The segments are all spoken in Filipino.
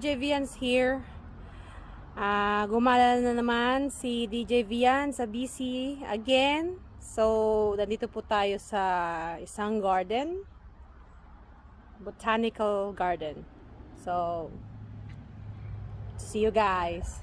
DJ Vians here. Ah, gumala na naman si DJ Vian sa BC again. So, nandito po tayo sa isang garden. Botanical garden. So, see you guys.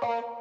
Bye.